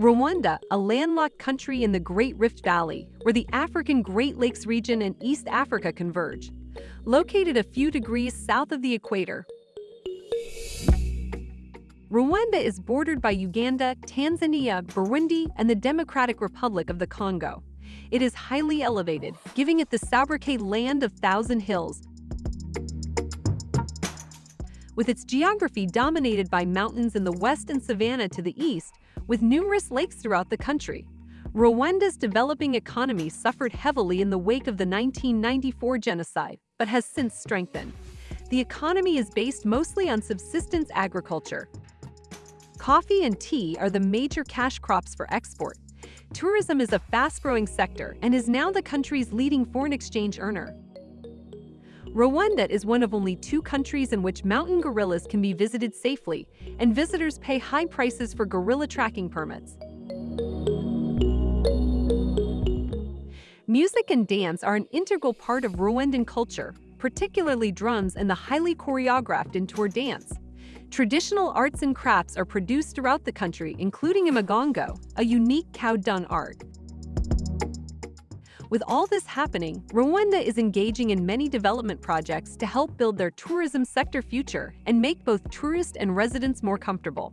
Rwanda, a landlocked country in the Great Rift Valley, where the African Great Lakes region and East Africa converge. Located a few degrees south of the equator, Rwanda is bordered by Uganda, Tanzania, Burundi, and the Democratic Republic of the Congo. It is highly elevated, giving it the sobriquet Land of Thousand Hills. With its geography dominated by mountains in the west and savanna to the east, with numerous lakes throughout the country, Rwanda's developing economy suffered heavily in the wake of the 1994 genocide, but has since strengthened. The economy is based mostly on subsistence agriculture, Coffee and tea are the major cash crops for export. Tourism is a fast-growing sector and is now the country's leading foreign exchange earner. Rwanda is one of only two countries in which mountain gorillas can be visited safely, and visitors pay high prices for gorilla tracking permits. Music and dance are an integral part of Rwandan culture, particularly drums and the highly choreographed Intore dance. Traditional arts and crafts are produced throughout the country, including Imigongo, a unique cow dung art. With all this happening, Rwanda is engaging in many development projects to help build their tourism sector future and make both tourists and residents more comfortable.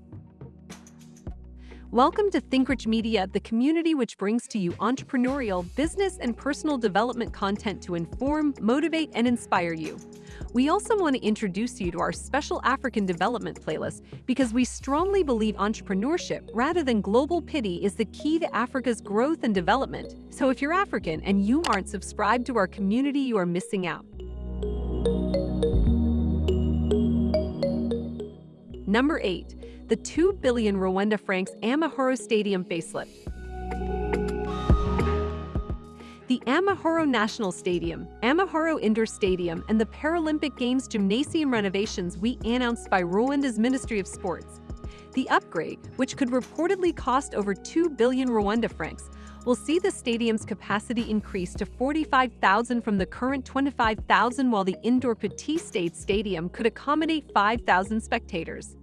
Welcome to ThinkRich Media, the community which brings to you entrepreneurial, business, and personal development content to inform, motivate, and inspire you. We also want to introduce you to our special African development playlist because we strongly believe entrepreneurship rather than global pity is the key to Africa's growth and development. So if you're African and you aren't subscribed to our community, you are missing out. Number 8. The 2 billion Rwanda francs Amahoro Stadium facelift. The Amahoro National Stadium, Amahoro Indoor Stadium, and the Paralympic Games gymnasium renovations we announced by Rwanda's Ministry of Sports. The upgrade, which could reportedly cost over 2 billion Rwanda francs, will see the stadium's capacity increase to 45,000 from the current 25,000 while the indoor Petit Stade Stadium could accommodate 5,000 spectators.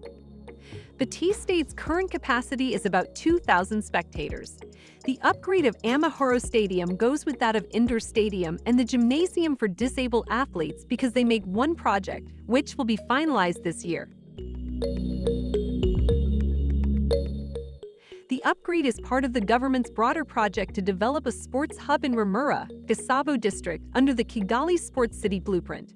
Petit Stade's current capacity is about 2,000 spectators. The upgrade of Amahoro Stadium goes with that of Indoor Stadium and the Gymnasium for Disabled Athletes because they make one project, which will be finalized this year. The upgrade is part of the government's broader project to develop a sports hub in Remera, Gasabo district, under the Kigali Sports City Blueprint.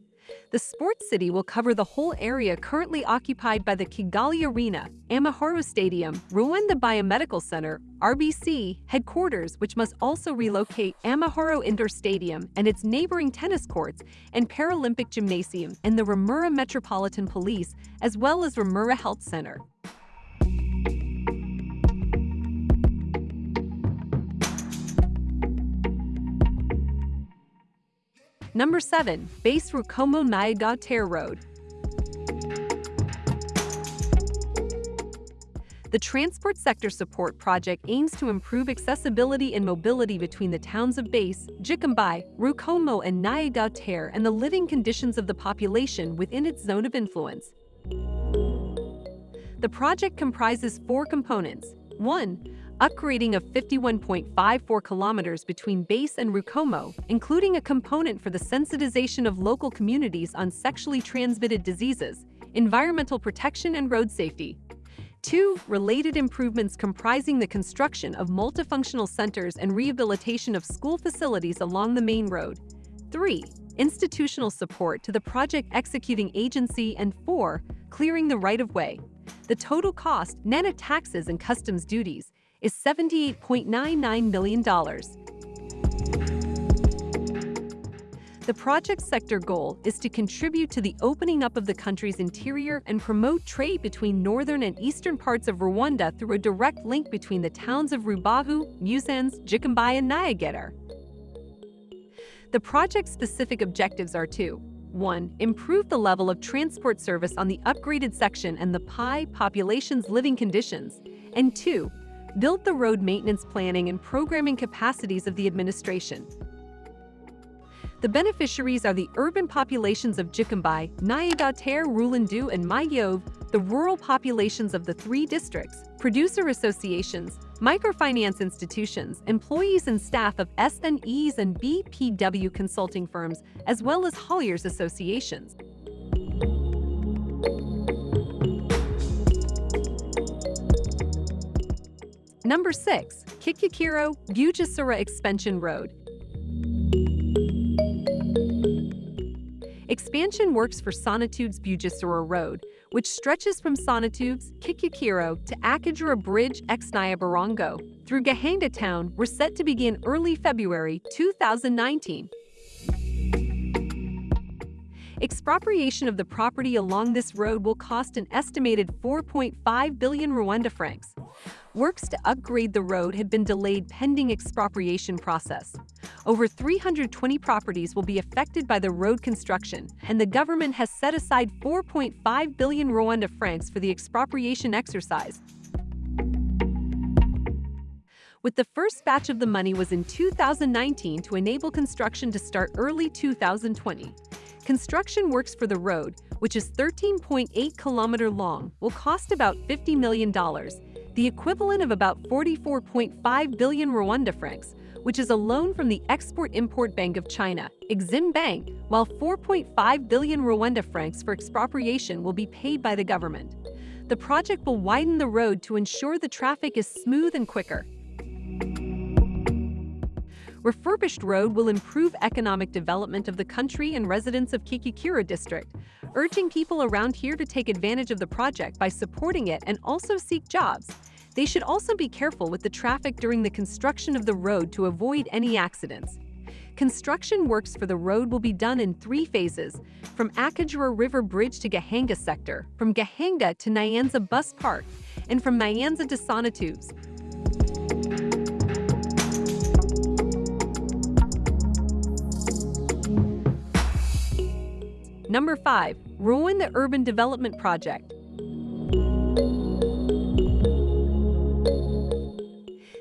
The sports city will cover the whole area currently occupied by the Kigali Arena, Amahoro Stadium, Rwanda Biomedical Center, RBC, headquarters which must also relocate Amahoro Indoor Stadium and its neighboring tennis courts and Paralympic Gymnasium and the Remera Metropolitan Police, as well as Remera Health Center. Number 7. Base Rukomo Nyagatare Road The Transport Sector Support Project aims to improve accessibility and mobility between the towns of Base, Gicumbi, Rukomo, and Nyagatare and the living conditions of the population within its zone of influence. The project comprises four components. 1 upgrading of 51.54 kilometers between Base and Rukomo, including a component for the sensitization of local communities on sexually transmitted diseases, environmental protection and road safety. 2. Related improvements comprising the construction of multifunctional centers and rehabilitation of school facilities along the main road. 3. Institutional support to the project executing agency and 4. Clearing the right-of-way. The total cost, net of taxes and customs duties, is $78.99 million. The project sector goal is to contribute to the opening up of the country's interior and promote trade between northern and eastern parts of Rwanda through a direct link between the towns of Rubavu, Musanze, Gicumbi, and Nyagatare. The project's specific objectives are to 1. Improve the level of transport service on the upgraded section and the PI population's living conditions, and 2 built the road maintenance planning and programming capacities of the administration. The beneficiaries are the urban populations of Gicumbi, Nyagatare, Rulindo, and Mayove, the rural populations of the three districts, producer associations, microfinance institutions, employees and staff of SNEs and BPW consulting firms, as well as hauliers associations. Number 6. Kicukiro Bugesera Expansion Road Expansion works for Sonatubes Bugesera Road, which stretches from Sonatubes, Kicukiro to Akagera Bridge Exnaya Barongo through Gahanga Town were set to begin early February 2019. Expropriation of the property along this road will cost an estimated 4.5 billion Rwanda francs. Works to upgrade the road had been delayed pending expropriation process. Over 320 properties will be affected by the road construction, and the government has set aside 4.5 billion Rwanda francs for the expropriation exercise. With the first batch of the money was in 2019 to enable construction to start early 2020. Construction works for the road, which is 13.8 kilometer long, will cost about $50 million, the equivalent of about 44.5 billion Rwanda francs, which is a loan from the Export-Import Bank of China, Exim Bank, while 4.5 billion Rwanda francs for expropriation will be paid by the government. The project will widen the road to ensure the traffic is smooth and quicker refurbished road will improve economic development of the country and residents of Kicukiro district, urging people around here to take advantage of the project by supporting it and also seek jobs. They should also be careful with the traffic during the construction of the road to avoid any accidents. Construction works for the road will be done in three phases, from Akagera River Bridge to Gahanga sector, from Gahanga to Nyanza Bus Park, and from Nyanza to Sonatubes. Number 5. Rwanda Urban Development Project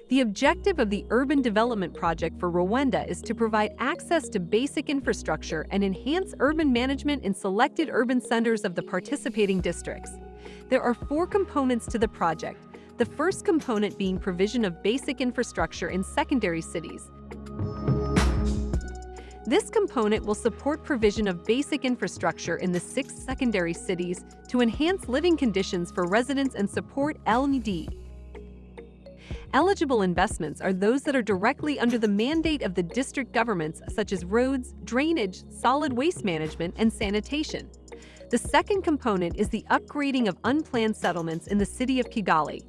The objective of the Urban Development Project for Rwanda is to provide access to basic infrastructure and enhance urban management in selected urban centers of the participating districts. There are four components to the project, the first component being provision of basic infrastructure in secondary cities, this component will support provision of basic infrastructure in the six secondary cities to enhance living conditions for residents and support LND. Eligible investments are those that are directly under the mandate of the district governments such as roads, drainage, solid waste management, and sanitation. The second component is the upgrading of unplanned settlements in the city of Kigali.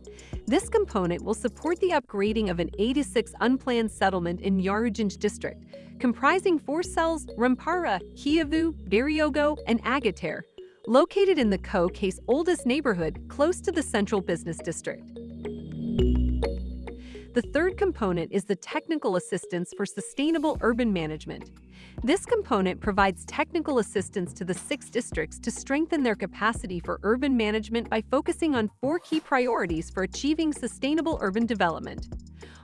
This component will support the upgrading of an 86 unplanned settlement in Nyarugenge district, comprising four cells Rwampara, Kiyovu, Biryogo, and Agatere, located in the Co-Case oldest neighborhood close to the central business district. The third component is the technical assistance for sustainable urban management. This component provides technical assistance to the six districts to strengthen their capacity for urban management by focusing on four key priorities for achieving sustainable urban development.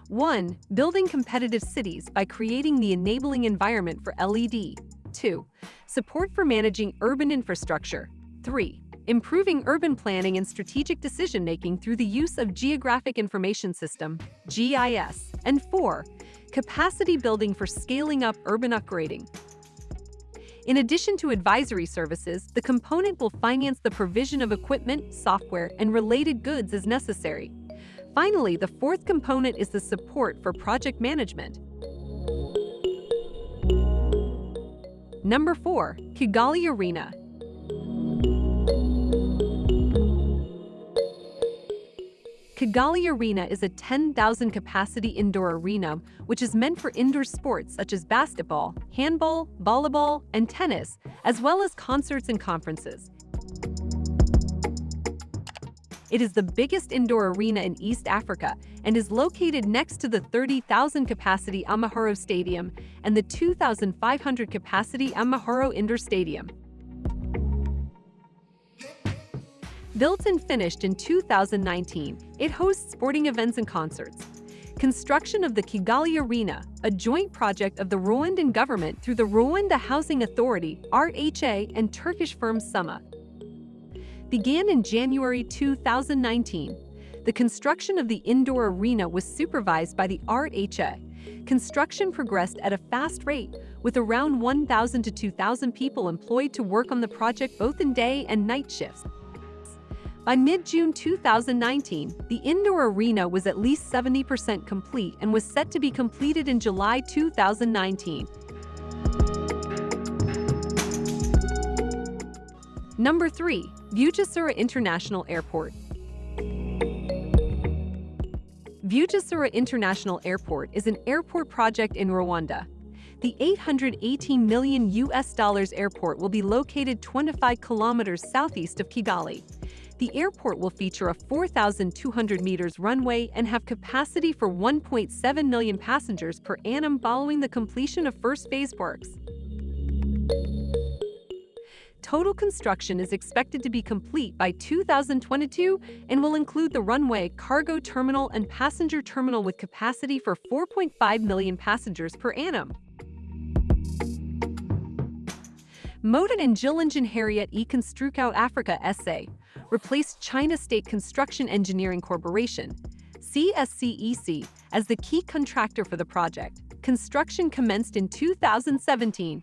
1. Building competitive cities by creating the enabling environment for LED. 2. Support for managing urban infrastructure. 3. Improving urban planning and strategic decision-making through the use of Geographic Information System, GIS. And 4. Capacity building for scaling up urban upgrading. In addition to advisory services, the component will finance the provision of equipment, software, and related goods as necessary. Finally, the fourth component is the support for project management. Number 4. Kigali Arena Kigali Arena is a 10,000 capacity indoor arena which is meant for indoor sports such as basketball, handball, volleyball, and tennis, as well as concerts and conferences. It is the biggest indoor arena in East Africa and is located next to the 30,000 capacity Amahoro Stadium and the 2,500 capacity Amahoro Indoor Stadium. Built and finished in 2019, it hosts sporting events and concerts. Construction of the Kigali Arena, a joint project of the Rwandan government through the Rwanda Housing Authority, RHA, and Turkish firm Summa, began in January 2019. The construction of the indoor arena was supervised by the RHA. Construction progressed at a fast rate, with around 1,000 to 2,000 people employed to work on the project both in day and night shifts. By mid-June 2019, the indoor arena was at least 70% complete and was set to be completed in July 2019. Number 3. Bugesera International Airport Bugesera International Airport is an airport project in Rwanda. The 818 million US dollars airport will be located 25 kilometers southeast of Kigali. The airport will feature a 4,200 meters runway and have capacity for 1.7 million passengers per annum following the completion of first phase works. Total construction is expected to be complete by 2022 and will include the runway, cargo terminal, and passenger terminal with capacity for 4.5 million passengers per annum. Moden and Gillingen Harriet E. Construcao Africa SA replaced China State Construction Engineering Corporation, CSCEC, as the key contractor for the project. Construction commenced in 2017.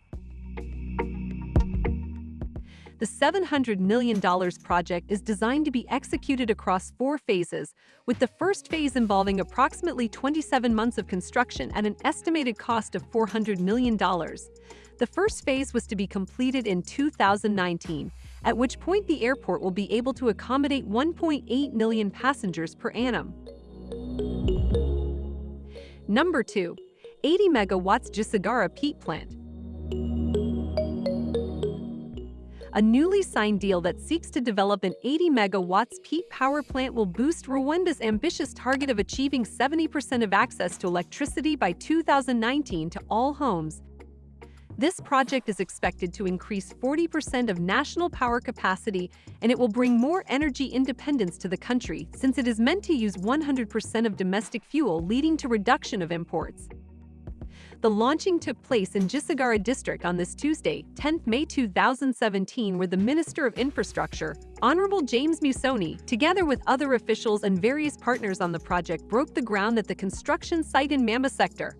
The $700 million project is designed to be executed across four phases, with the first phase involving approximately 27 months of construction at an estimated cost of $400 million. The first phase was to be completed in 2019, at which point the airport will be able to accommodate 1.8 million passengers per annum. Number 2. 80 megawatts Gisagara peat plant. A newly signed deal that seeks to develop an 80 megawatts peat power plant will boost Rwanda's ambitious target of achieving 70% of access to electricity by 2019 to all homes this project is expected to increase 40% of national power capacity and it will bring more energy independence to the country since it is meant to use 100% of domestic fuel leading to reduction of imports. The launching took place in Gisagara district on this Tuesday, 10 May 2017 where the Minister of Infrastructure, Honorable James Musoni, together with other officials and various partners on the project broke the ground at the construction site in Mamba sector.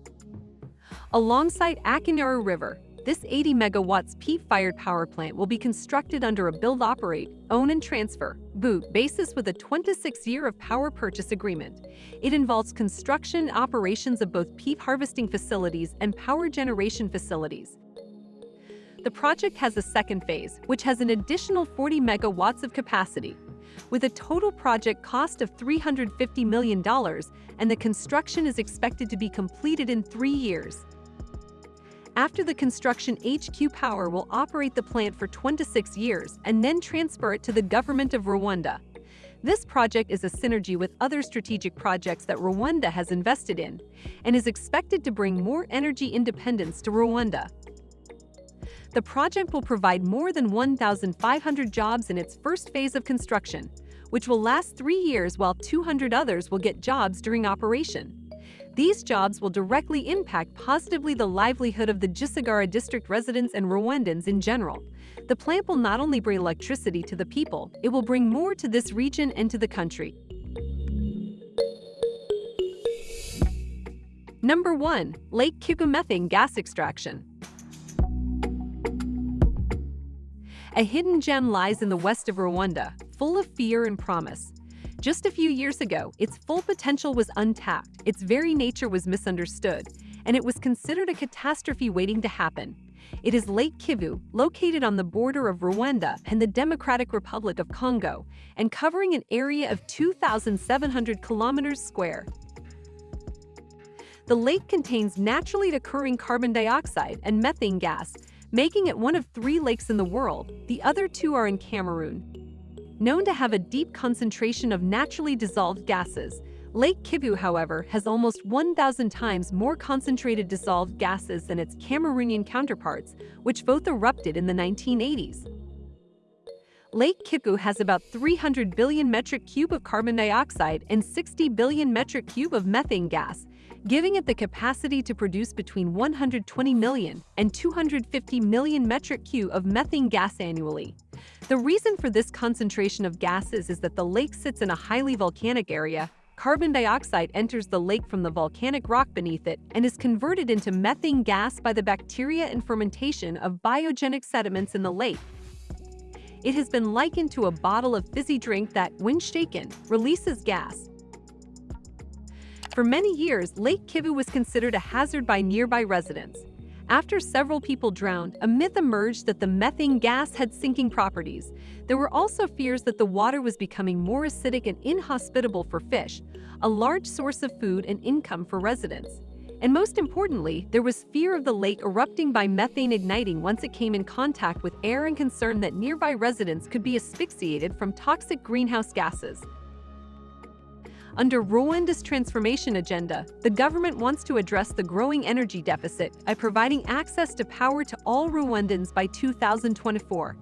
Alongside Akanyaru River, this 80 megawatts peat-fired power plant will be constructed under a build-operate, own and transfer, boot basis with a 26-year of power purchase agreement. It involves construction operations of both peat harvesting facilities and power generation facilities. The project has a second phase, which has an additional 40 megawatts of capacity. With a total project cost of $350 million, and the construction is expected to be completed in three years. After the construction, HQ Power will operate the plant for 26 years and then transfer it to the government of Rwanda. This project is a synergy with other strategic projects that Rwanda has invested in and is expected to bring more energy independence to Rwanda. The project will provide more than 1,500 jobs in its first phase of construction, which will last three years while 200 others will get jobs during operation. These jobs will directly impact positively the livelihood of the Gisagara district residents and Rwandans in general. The plant will not only bring electricity to the people, it will bring more to this region and to the country. Number 1. Lake Kivu Methane Gas Extraction A hidden gem lies in the west of Rwanda, full of fear and promise. Just a few years ago, its full potential was untapped, its very nature was misunderstood, and it was considered a catastrophe waiting to happen. It is Lake Kivu, located on the border of Rwanda and the Democratic Republic of Congo, and covering an area of 2,700 kilometers square. The lake contains naturally occurring carbon dioxide and methane gas, making it one of three lakes in the world. The other two are in Cameroon, known to have a deep concentration of naturally dissolved gases. Lake Kivu, however, has almost 1,000 times more concentrated dissolved gases than its Cameroonian counterparts, which both erupted in the 1980s. Lake Kivu has about 300 billion metric cube of carbon dioxide and 60 billion metric cube of methane gas, giving it the capacity to produce between 120 million and 250 million metric cube of methane gas annually. The reason for this concentration of gases is that the lake sits in a highly volcanic area. Carbon dioxide enters the lake from the volcanic rock beneath it and is converted into methane gas by the bacteria and fermentation of biogenic sediments in the lake. It has been likened to a bottle of fizzy drink that, when shaken, releases gas. For many years, Lake Kivu was considered a hazard by nearby residents. After several people drowned, a myth emerged that the methane gas had sinking properties. There were also fears that the water was becoming more acidic and inhospitable for fish, a large source of food and income for residents. And most importantly, there was fear of the lake erupting by methane igniting once it came in contact with air and concern that nearby residents could be asphyxiated from toxic greenhouse gases. Under Rwanda's transformation agenda, the government wants to address the growing energy deficit by providing access to power to all Rwandans by 2024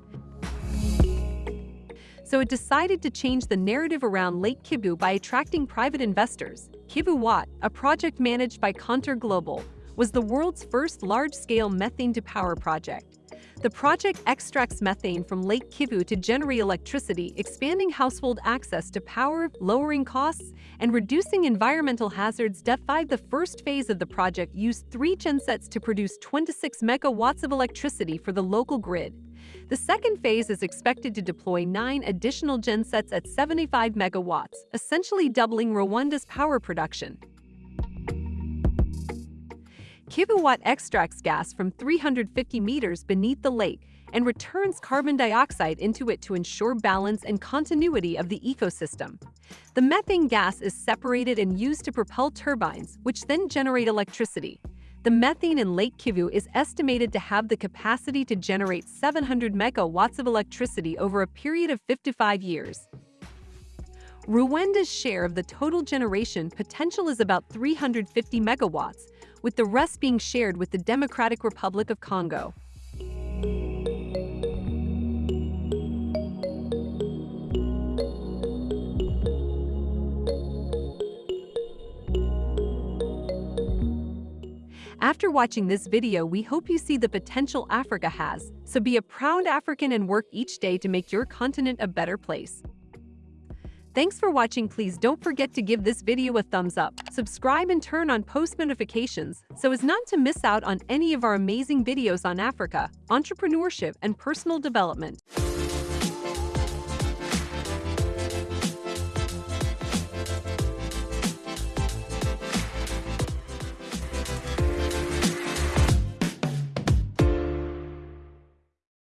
so it decided to change the narrative around Lake Kivu by attracting private investors. Kivu Watt, a project managed by Contour Global, was the world's first large-scale methane-to-power project. The project extracts methane from Lake Kivu to generate electricity, expanding household access to power, lowering costs, and reducing environmental hazards. DEF5 The first phase of the project used three gensets to produce 26 megawatts of electricity for the local grid. The second phase is expected to deploy nine additional gensets at 75 megawatts, essentially doubling Rwanda's power production. Kivu Watt extracts gas from 350 meters beneath the lake and returns carbon dioxide into it to ensure balance and continuity of the ecosystem. The methane gas is separated and used to propel turbines, which then generate electricity. The methane in Lake Kivu is estimated to have the capacity to generate 700 megawatts of electricity over a period of 55 years. Rwanda's share of the total generation potential is about 350 megawatts, with the rest being shared with the Democratic Republic of Congo. After watching this video, we hope you see the potential Africa has, so be a proud African and work each day to make your continent a better place. Thanks for watching please don't forget to give this video a thumbs up, subscribe and turn on post notifications so as not to miss out on any of our amazing videos on Africa, entrepreneurship and personal development.